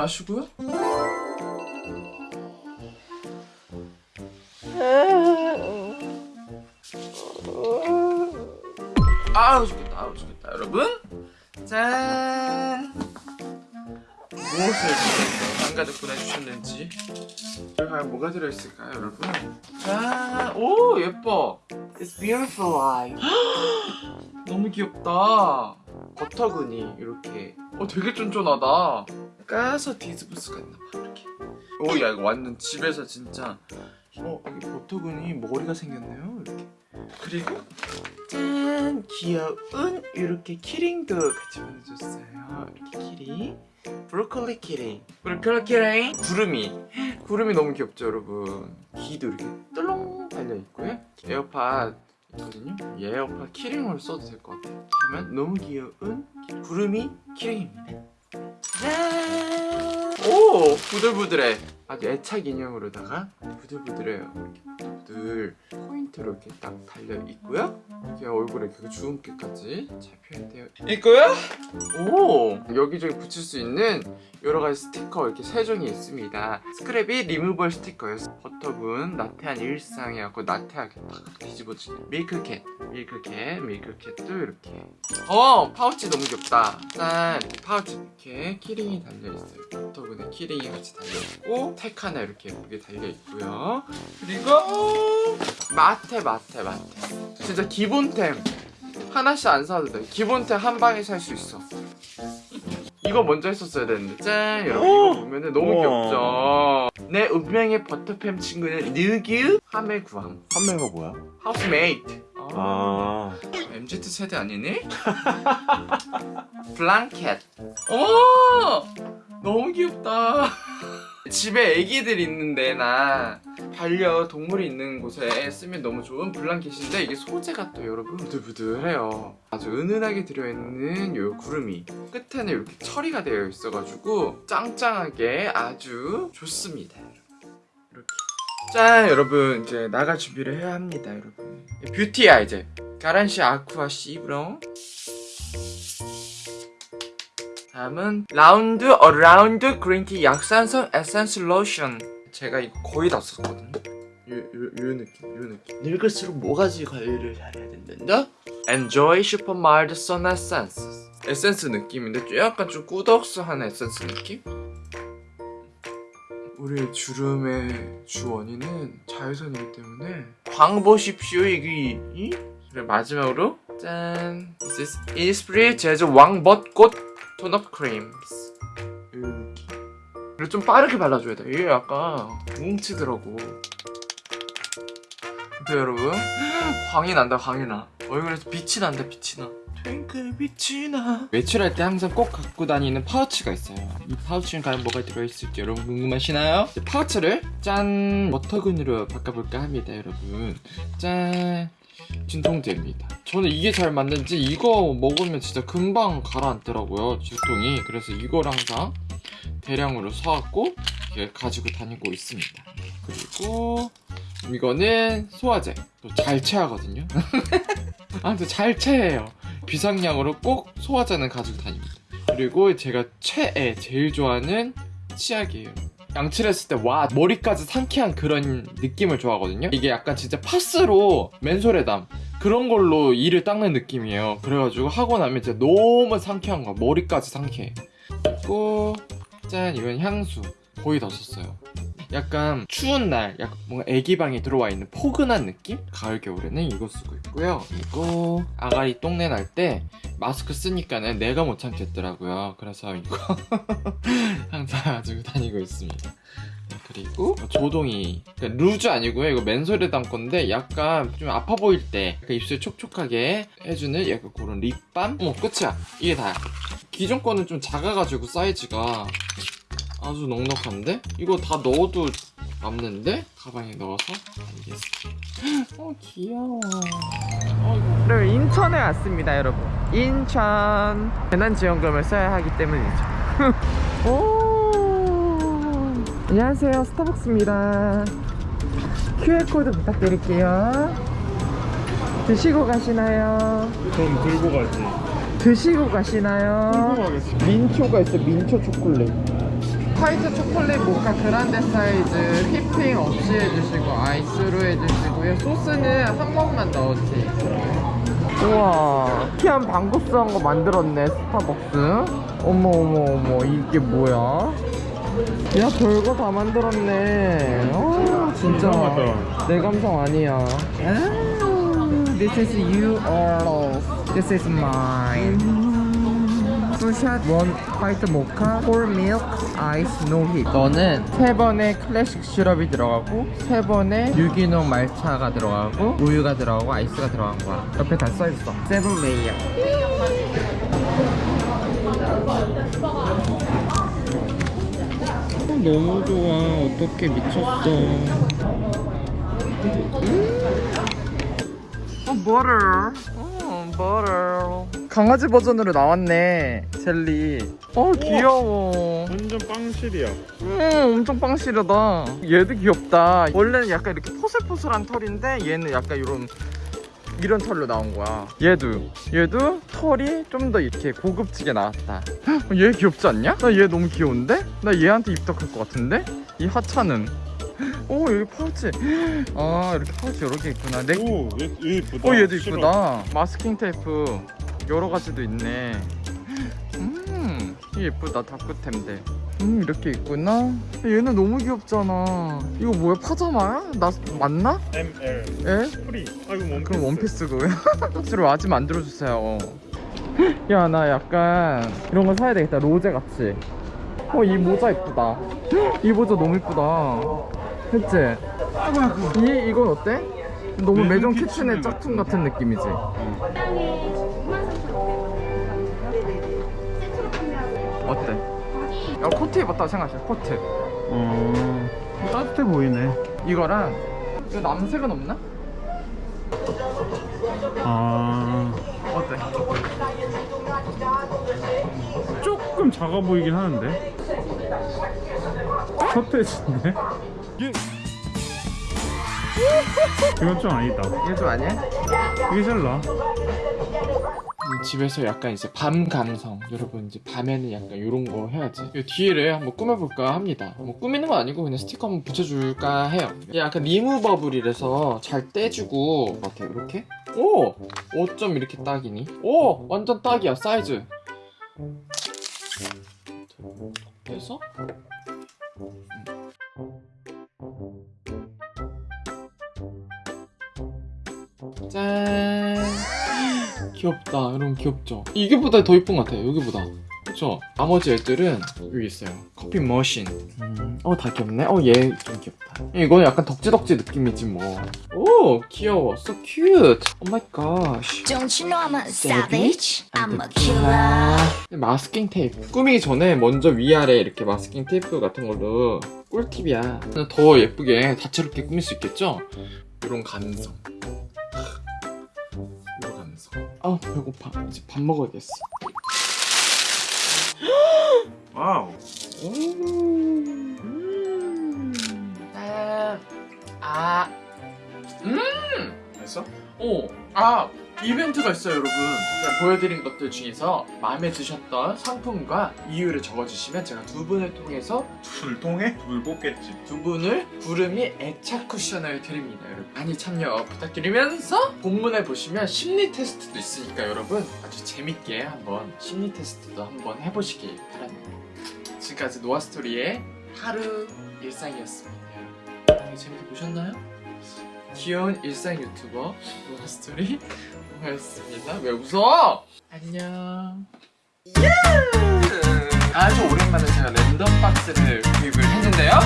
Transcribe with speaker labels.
Speaker 1: 마시고요. 아우 죽겠다. 아우 죽겠다. 여러분. 짠. 무엇을 한가득 보내주셨는지 과연 뭐가 들어있을까요 여러분? 짠오 예뻐. It's beautiful life 너무 귀엽다. 버터근이 이렇게. 어 되게 쫀쫀하다 까서 수가 있나봐 이렇게. 오야 이거 완전 집에서 진짜. 어 여기 버터근이 머리가 생겼네요 이렇게. 그리고 짠 귀여운 이렇게 키링도 같이 보내줬어요. 이렇게 키링. 브로콜리 키링. 브로콜리 키링. 구름이. 구름이 너무 귀엽죠 여러분. 귀도 이렇게 똘롱 달려있고요. 에어팟 있거든요. 이 에어팟 키링으로 써도 될 것 같아요. 하면 너무 귀여운 구름이 키링입니다. 짠! 오 부들부들해. 아주 애착 인형으로다가 부들부들해요. 이렇게 부들부들 포인트로 이렇게 딱 달려 있고요. 이렇게 얼굴에 그 주근깨까지 잘 표현되어 있고요. 오 여기저기 붙일 수 있는 여러 가지 스티커 이렇게 세 종이 있습니다. 스크랩이 리무벌 스티커예요. 버터분 나태한 일상이라고 나태하게 탁 뒤집어지는 밀크캣 밀크캣 밀크캣도 이렇게. 어 파우치 너무 귀엽다. 짠. 파우치 이렇게 키링이 달려있어요. 버터분에 키링이 같이 달려있고 택 하나 이렇게 예쁘게 달려있고요. 그리고 마테 마테 마테. 진짜 기본템. 하나씩 안 사도 돼. 기본템 한 방에 살 수 있어. 이거 먼저 했었어야 되는데. 짠. 여러분 이거 보면은 너무
Speaker 2: 우와.
Speaker 1: 귀엽죠? 내 운명의 버터팸 친구는 느규 하메구함
Speaker 2: 판매가 뭐야?
Speaker 1: 하우스메이트 아,
Speaker 2: 아
Speaker 1: MZ 세대 아니니? 블랑켓. 오! 너무 귀엽다. 집에 애기들 있는데 나 반려동물이 있는 곳에 쓰면 너무 좋은 블랑켓인데 이게 소재가 또 여러분 부들부들해요. 아주 은은하게 들어있는 요 구름이 끝에는 이렇게 처리가 되어 있어가지고 짱짱하게 아주 좋습니다 이렇게 짠 여러분. 이제 나갈 준비를 해야 합니다 여러분. 뷰티야 이제. 가란시 아쿠아 시브롱. 다음은 라운드 어라운드 green tea 약산성 에센스 로션. 제가 이거 거의 다 썼거든요. 요, 요, 요 느낌 요 느낌. 늙을수록 모가지 관리를 잘해야 된단다? Enjoy Super Mild Sun Essence 에센스 느낌인데 좀 약간 좀 꾸덕스한 에센스 느낌? 우리 주름의 주 원인은 자외선이기 때문에 광 보십시오 이기 이? 그리고 마지막으로. 짠. This is Innisfree 제조 왕벚꽃 톤업 크림스. 이 느낌 그리고 좀 빠르게 발라줘야 돼. 이게 약간 뭉치더라고 근데 여러분. 광이 난다 광이 나. 얼굴에서 빛이 난다 빛이 나. 트윙클 빛이 나. 외출할 때 항상 꼭 갖고 다니는 파우치가 있어요. 이 파우치는 과연 뭐가 들어있을지 여러분 궁금하시나요? 파우치를 짠 워터근으로 바꿔볼까 합니다 여러분. 짠. 진통제입니다. 저는 이게 잘 맞는지 이거 먹으면 진짜 금방 가라앉더라고요 진통이. 그래서 이걸 항상 대량으로 사갖고 가지고 다니고 있습니다. 그리고 이거는 소화제. 또 잘 체하거든요. 아무튼 잘 체해요. 비상량으로 꼭 소화제는 가지고 다닙니다. 그리고 제가 최애 제일 좋아하는 치약이에요. 양치를 했을 때 와 머리까지 상쾌한 그런 느낌을 좋아하거든요. 이게 약간 진짜 파스로 맨솔에담. 그런 걸로 이를 닦는 느낌이에요. 그래가지고 하고 나면 진짜 너무 상쾌한 거야. 머리까지 상쾌해. 그리고 짠 이건 향수. 거의 다 썼어요 약간 추운 날 약간 뭔가 애기방에 들어와 있는 포근한 느낌? 가을 겨울에는 이거 쓰고 있고요. 그리고 아가리 똥내 날 때 마스크 쓰니까는 내가 못 참겠더라고요. 그래서 이거 항상 가지고 다니고 있습니다. 네, 그리고 조동이 그러니까 루즈 아니고요. 이거 맨솔에 담 건데 약간 좀 아파 보일 때 입술 촉촉하게 해주는 약간 그런 립밤? 어머 끝이야. 이게 다야 기존 거는 좀 작아가지고 사이즈가 아주 넉넉한데? 이거 다 넣어도 남는데? 가방에 넣어서? 알겠습니다. 어 귀여워. 어, 이거. 네, 인천에 왔습니다 여러분. 인천. 재난지원금을 써야 하기 때문이죠. 오! 안녕하세요. 스타벅스입니다. QR코드 부탁드릴게요. 드시고 가시나요?
Speaker 2: 전 들고 가지.
Speaker 1: 드시고 가시나요? 민초가 있어. 민초 초콜릿 화이트 초콜릿 모카 그란데 사이즈 휘핑 없이 해주시고 아이스로 해주시고요. 소스는 한 번만 넣었지 우와 희한 방구스한 거 만들었네 스타벅스. 어머 어머 어머 이게 뭐야? 야 별거 다 만들었네. 어 진짜. 내 감성 아니야. 아, This is yours This is mine 투샷 원 화이트 모카 폴 밀크 아이스 노hit 너는 세 번의 클래식 시럽이 들어가고 세 번의 유기농 말차가 들어가고 우유가 들어가고 아이스가 들어간 거야. 옆에 다 써있어. seven layer 너무 좋아. 어떻게 미쳤어? 어 버터 어 버터 강아지 버전으로 나왔네 젤리 어 귀여워
Speaker 2: 완전 빵실이야.
Speaker 1: 음 엄청 빵시르다 얘도 귀엽다 원래는 약간 이렇게 포슬포슬한 털인데 얘는 약간 이런 이런 털로 나온 거야 얘도 얘도 털이 좀 더 이렇게 고급지게 나왔다 헉, 얘 귀엽지 않냐? 나 얘 너무 귀여운데? 나 얘한테 입덕할 것 같은데? 이 하차는 오 여기 파우치 아 이렇게 파우치 여러 개 있구나 내...
Speaker 2: 오, 얘, 얘 이쁘다.
Speaker 1: 어 얘도. 이쁘다 마스킹 테이프 여러 가지도 있네 음 예쁘다 다꾸템들 음 이렇게 있구나 얘는 너무 귀엽잖아 이거 뭐야 파자마야? 나 맞나?
Speaker 2: ML
Speaker 1: 에?
Speaker 2: free. 아 이거 원피스.
Speaker 1: 그럼 원피스고 박스로 아지 만들어주세요 야 나 약간 이런 거 사야 되겠다 로제 같이 어 이 모자 이쁘다 이 모자 너무 이쁘다 그치? 이, 이건 어때? 너무 매점
Speaker 2: 매점
Speaker 1: 키친의
Speaker 2: 키친의
Speaker 1: 짝퉁 같은 느낌이지? 어때? 야 코트 입었다고 생각해 코트
Speaker 2: 어, 따뜻해 보이네.
Speaker 1: 이거랑 이거 남색은 없나?
Speaker 2: 아,
Speaker 1: 어때?
Speaker 2: 조금 작아 보이긴 하는데. 서태지인데? 이건 좀 아니다.
Speaker 1: 이게 좀 아니야?
Speaker 2: 이게 제일 나.
Speaker 1: 집에서 약간 이제 밤 감성 여러분 이제 밤에는 약간 이런 거 해야지. 이 뒤를 한번 꾸며볼까 합니다. 뭐 꾸미는 건 아니고 그냥 스티커 한번 붙여줄까 해요. 약간 리무버블이라서 잘 떼주고 이렇게 이렇게? 오! 5점 이렇게 딱이니? 오! 완전 딱이야 사이즈. 그래서 짠 귀엽다 여러분 귀엽죠. 이게보다 더 이쁜 것 같아요 여기보다. 그쵸? 나머지 애들은 여기 있어요. 커피 머신. 어다 귀엽네. 어 얘 좀 귀엽다. 이거는 약간 덕지덕지 느낌이지 뭐오 귀여워. So cute. Oh my gosh.
Speaker 3: Don't you know I'm a
Speaker 1: Savage?
Speaker 3: I'm a killer.
Speaker 1: 마스킹 테이프. 꾸미기 전에 먼저 위아래 이렇게 마스킹 테이프 같은 걸로 꿀팁이야. 더 예쁘게 다채롭게 꾸밀 수 있겠죠? 이런 감성 아 배고파 이제 밥 먹어야겠어
Speaker 2: 와우.
Speaker 1: 음. 아. 음.
Speaker 2: 됐어?
Speaker 1: 오. 아. 이벤트가 있어요, 여러분. 보여드린 것들 중에서 마음에 드셨던 상품과 이유를 적어주시면 제가 두 분을 통해서
Speaker 2: 둘 통해? 둘 뽑겠지.
Speaker 1: 두 분을 구름이 애착 쿠션을 드립니다, 여러분. 많이 참여 부탁드리면서 본문에 보시면 심리 테스트도 있으니까 여러분 아주 재밌게 한번 심리 테스트도 한번 해보시길 바랍니다. 지금까지 노아스토리의 하루 일상이었습니다. 여러분 재밌게 보셨나요? 귀여운 일상 유튜버 노아스토리 노아였습니다. 왜 웃어? 안녕. 아주 오랜만에 제가 랜덤 박스를 구입을 했는데요.